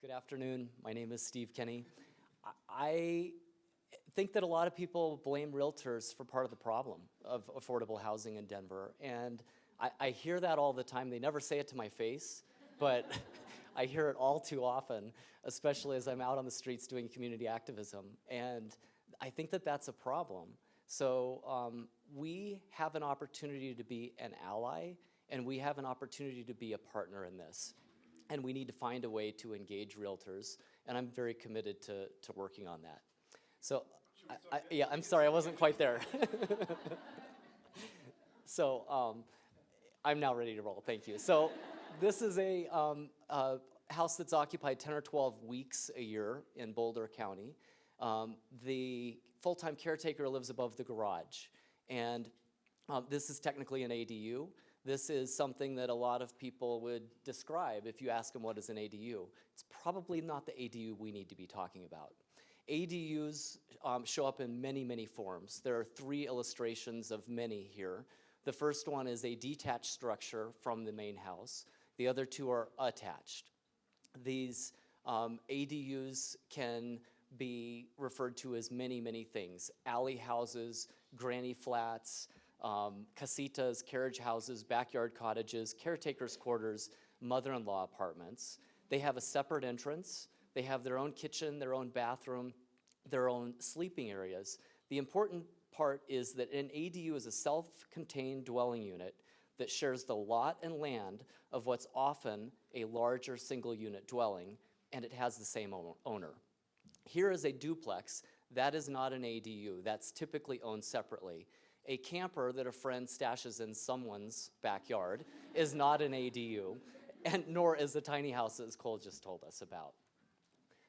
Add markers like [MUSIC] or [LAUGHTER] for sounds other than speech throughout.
Good afternoon. My name is Steve Kenny. I- think that a lot of people blame realtors for part of the problem of affordable housing in Denver. And I, I hear that all the time. They never say it to my face, but [LAUGHS] I hear it all too often, especially as I'm out on the streets doing community activism. And I think that that's a problem. So um, we have an opportunity to be an ally, and we have an opportunity to be a partner in this. And we need to find a way to engage realtors, and I'm very committed to, to working on that. So, I, I, yeah, I'm sorry, I wasn't quite there. [LAUGHS] so, um, I'm now ready to roll, thank you. So, this is a, um, a house that's occupied 10 or 12 weeks a year in Boulder County. Um, the full-time caretaker lives above the garage, and um, this is technically an ADU. This is something that a lot of people would describe if you ask them what is an ADU. It's probably not the ADU we need to be talking about. ADUs um, show up in many, many forms. There are three illustrations of many here. The first one is a detached structure from the main house. The other two are attached. These um, ADUs can be referred to as many, many things. Alley houses, granny flats, um, casitas, carriage houses, backyard cottages, caretaker's quarters, mother-in-law apartments. They have a separate entrance. They have their own kitchen, their own bathroom, their own sleeping areas. The important part is that an ADU is a self-contained dwelling unit that shares the lot and land of what's often a larger single unit dwelling, and it has the same owner. Here is a duplex. That is not an ADU. That's typically owned separately a camper that a friend stashes in someone's backyard is not an ADU, and nor is a tiny house as Cole just told us about.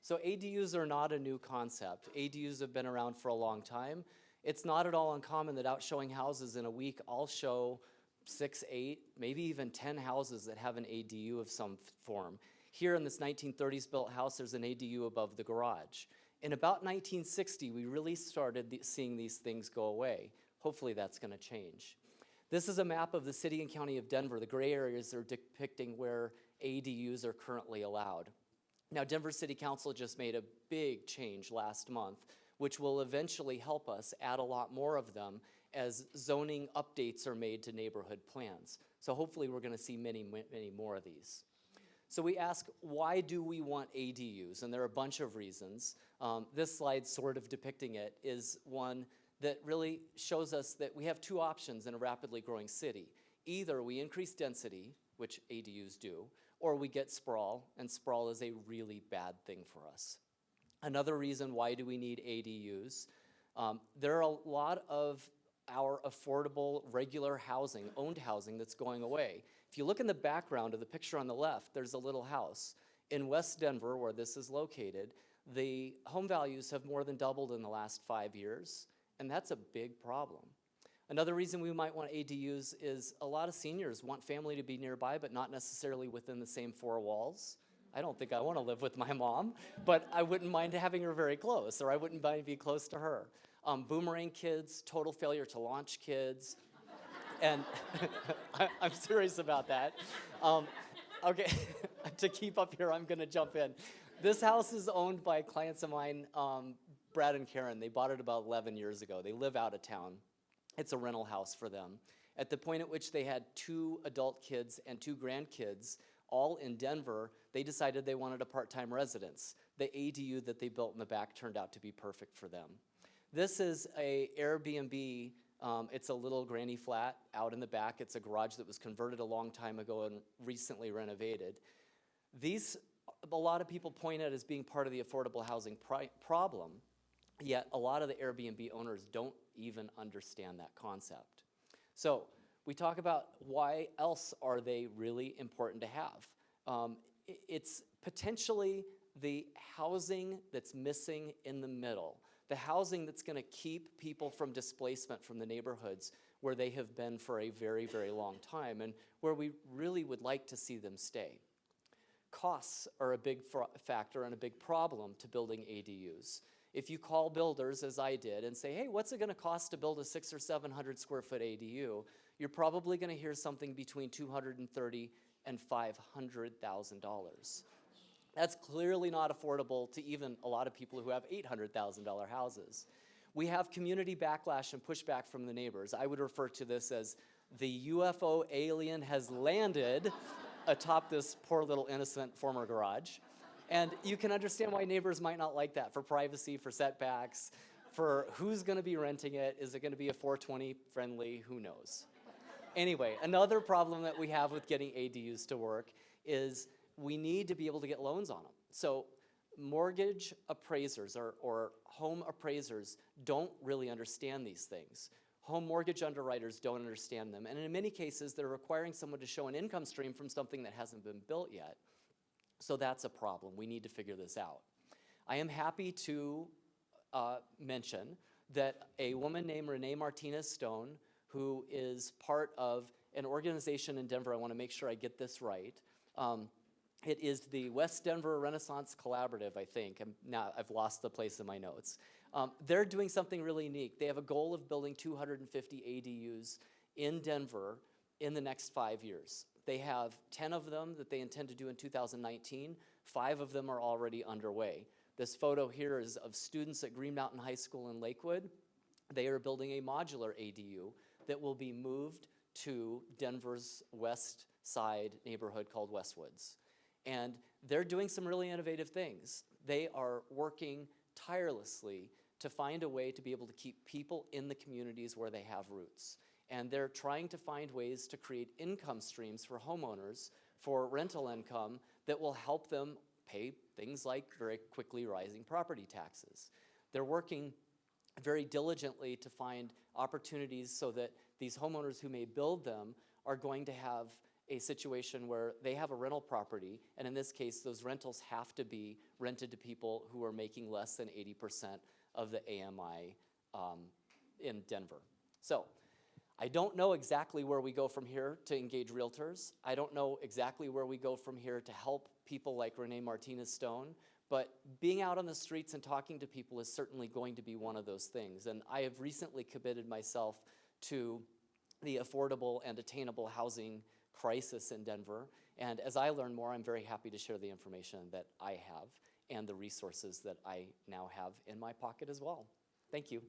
So ADUs are not a new concept. ADUs have been around for a long time. It's not at all uncommon that out showing houses in a week, I'll show six, eight, maybe even 10 houses that have an ADU of some form. Here in this 1930s built house, there's an ADU above the garage. In about 1960, we really started seeing these things go away. Hopefully that's going to change. This is a map of the city and county of Denver. The gray areas are depicting where ADUs are currently allowed. Now, Denver City Council just made a big change last month, which will eventually help us add a lot more of them as zoning updates are made to neighborhood plans. So hopefully we're gonna see many, many more of these. So we ask, why do we want ADUs? And there are a bunch of reasons. Um, this slide sort of depicting it is one that really shows us that we have two options in a rapidly growing city. Either we increase density, which ADUs do, or we get sprawl, and sprawl is a really bad thing for us. Another reason why do we need ADUs, um, there are a lot of our affordable, regular housing, owned housing that's going away. If you look in the background of the picture on the left, there's a little house. In West Denver, where this is located, the home values have more than doubled in the last five years and that's a big problem. Another reason we might want ADUs is a lot of seniors want family to be nearby, but not necessarily within the same four walls. I don't think I want to live with my mom, but I wouldn't mind having her very close, or I wouldn't mind being close to her. Um, boomerang kids, total failure to launch kids, [LAUGHS] and [LAUGHS] I, am serious about that. Um, okay, [LAUGHS] to keep up here, I'm going to jump in. This house is owned by clients of mine, um, Brad and Karen, they bought it about 11 years ago. They live out of town. It's a rental house for them. At the point at which they had two adult kids and two grandkids, all in Denver, they decided they wanted a part-time residence. The ADU that they built in the back turned out to be perfect for them. This is a Airbnb. Um, it's a little granny flat out in the back. It's a garage that was converted a long time ago and recently renovated. These, a lot of people point at as being part of the affordable housing problem. Yet a lot of the Airbnb owners don't even understand that concept. So we talk about why else are they really important to have. Um, it's potentially the housing that's missing in the middle, the housing that's gonna keep people from displacement from the neighborhoods where they have been for a very, very long time and where we really would like to see them stay. Costs are a big factor and a big problem to building ADUs. If you call builders, as I did, and say, hey, what's it gonna cost to build a six or 700 square foot ADU? You're probably gonna hear something between 230 and $500,000. That's clearly not affordable to even a lot of people who have $800,000 houses. We have community backlash and pushback from the neighbors. I would refer to this as the UFO alien has landed atop this poor little innocent former garage. And you can understand why neighbors might not like that for privacy, for setbacks, for who's gonna be renting it. Is it gonna be a 420 friendly? Who knows? Anyway, another problem that we have with getting ADUs to work is we need to be able to get loans on them. So mortgage appraisers or, or home appraisers don't really understand these things. Home mortgage underwriters don't understand them. And in many cases, they're requiring someone to show an income stream from something that hasn't been built yet. So that's a problem. We need to figure this out. I am happy to uh, mention that a woman named Renee Martinez Stone, who is part of an organization in Denver, I want to make sure I get this right. Um, it is the West Denver Renaissance Collaborative, I think. I'm now I've lost the place in my notes. Um, they're doing something really unique. They have a goal of building 250 ADUs in Denver in the next five years. They have 10 of them that they intend to do in 2019. Five of them are already underway. This photo here is of students at Green Mountain High School in Lakewood. They are building a modular ADU that will be moved to Denver's west side neighborhood called Westwoods. And they're doing some really innovative things. They are working tirelessly to find a way to be able to keep people in the communities where they have roots. And they're trying to find ways to create income streams for homeowners for rental income that will help them pay things like very quickly rising property taxes. They're working very diligently to find opportunities so that these homeowners who may build them are going to have a situation where they have a rental property, and in this case, those rentals have to be rented to people who are making less than 80% of the AMI um, in Denver. So I don't know exactly where we go from here to engage realtors. I don't know exactly where we go from here to help people like Renee Martinez Stone, but being out on the streets and talking to people is certainly going to be one of those things. And I have recently committed myself to the affordable and attainable housing crisis in Denver. And as I learn more, I'm very happy to share the information that I have and the resources that I now have in my pocket as well. Thank you.